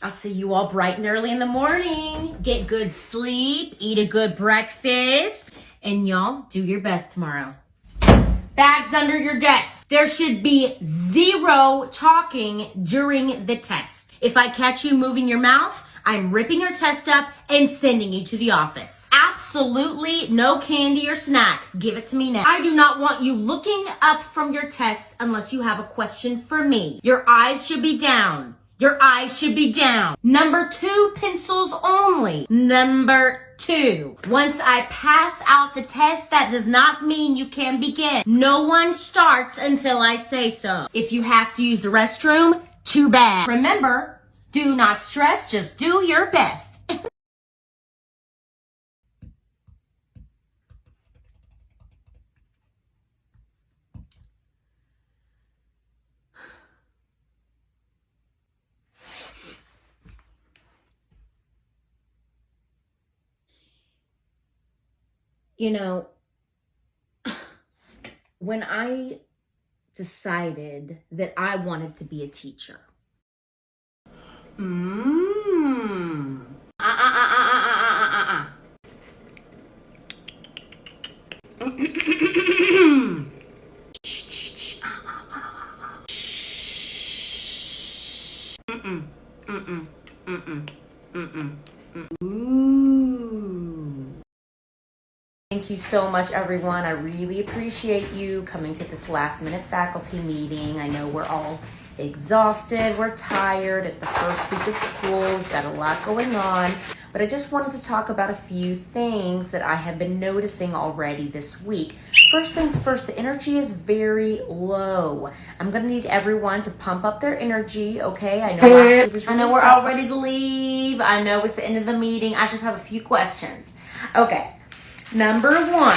I'll see you all bright and early in the morning. Get good sleep, eat a good breakfast, and y'all do your best tomorrow. Bags under your desk. There should be zero talking during the test. If I catch you moving your mouth, I'm ripping your test up and sending you to the office. Absolutely no candy or snacks. Give it to me now. I do not want you looking up from your test unless you have a question for me. Your eyes should be down. Your eyes should be down. Number two, pencils only. Number two. Once I pass out the test, that does not mean you can begin. No one starts until I say so. If you have to use the restroom, too bad. Remember, do not stress, just do your best. You know, when I decided that I wanted to be a teacher. Mmm. Ah, ah, ah, ah, ah, ah, ah, ah. Mm-mm, mm-mm, mm-mm, mm-mm, mm-mm. Ooh. Thank you so much, everyone. I really appreciate you coming to this last minute faculty meeting. I know we're all exhausted, we're tired. It's the first week of school, we've got a lot going on. But I just wanted to talk about a few things that I have been noticing already this week. First things first, the energy is very low. I'm gonna need everyone to pump up their energy, okay? I know, really I know we're all ready to leave. I know it's the end of the meeting. I just have a few questions. Okay. Number one,